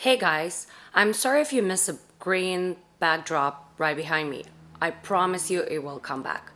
Hey guys, I'm sorry if you missed a green backdrop right behind me. I promise you it will come back.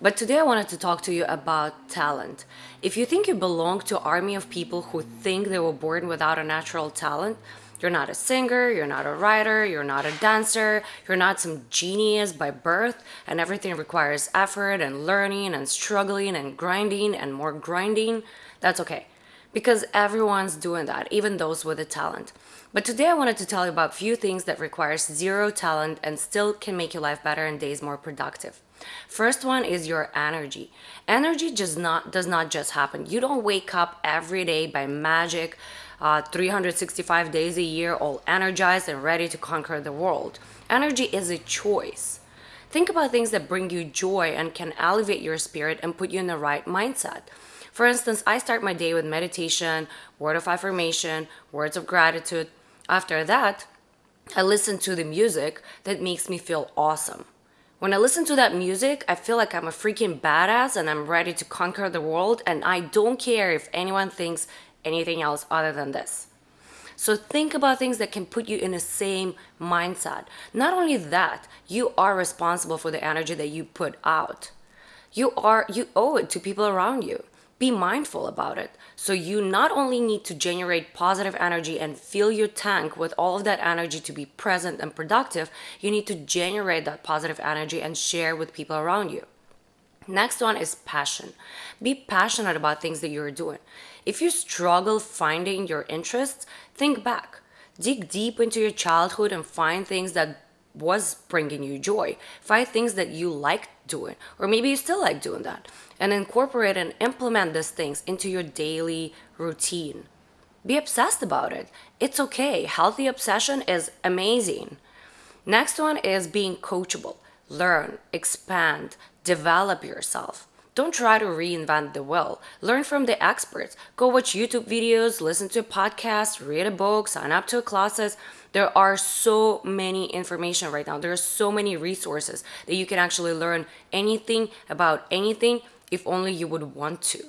But today I wanted to talk to you about talent. If you think you belong to army of people who think they were born without a natural talent, you're not a singer, you're not a writer, you're not a dancer, you're not some genius by birth, and everything requires effort and learning and struggling and grinding and more grinding, that's okay because everyone's doing that, even those with a talent. But today I wanted to tell you about a few things that requires zero talent and still can make your life better and days more productive. First one is your energy. Energy just not does not just happen. You don't wake up every day by magic, uh, 365 days a year, all energized and ready to conquer the world. Energy is a choice. Think about things that bring you joy and can elevate your spirit and put you in the right mindset. For instance, I start my day with meditation, word of affirmation, words of gratitude. After that, I listen to the music that makes me feel awesome. When I listen to that music, I feel like I'm a freaking badass and I'm ready to conquer the world and I don't care if anyone thinks anything else other than this. So think about things that can put you in the same mindset. Not only that, you are responsible for the energy that you put out. You are you owe it to people around you be mindful about it. So you not only need to generate positive energy and fill your tank with all of that energy to be present and productive, you need to generate that positive energy and share with people around you. Next one is passion. Be passionate about things that you're doing. If you struggle finding your interests, think back. Dig deep into your childhood and find things that was bringing you joy. Find things that you like doing, or maybe you still like doing that, and incorporate and implement these things into your daily routine. Be obsessed about it. It's okay. Healthy obsession is amazing. Next one is being coachable. Learn, expand, develop yourself. Don't try to reinvent the wheel. Learn from the experts. Go watch YouTube videos, listen to podcasts, read a book, sign up to classes. There are so many information right now. There are so many resources that you can actually learn anything about anything if only you would want to.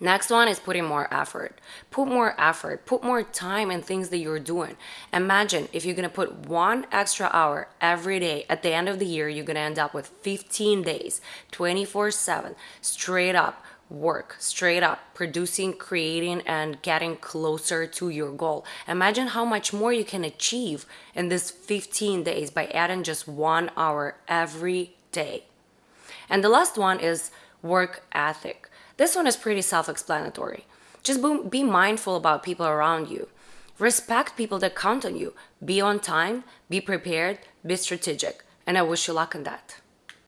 Next one is putting more effort. Put more effort, put more time in things that you're doing. Imagine if you're gonna put one extra hour every day, at the end of the year, you're gonna end up with 15 days, 24 7, straight up work, straight up producing, creating, and getting closer to your goal. Imagine how much more you can achieve in this 15 days by adding just one hour every day. And the last one is work ethic this one is pretty self-explanatory. Just be mindful about people around you. Respect people that count on you. Be on time, be prepared, be strategic. And I wish you luck in that.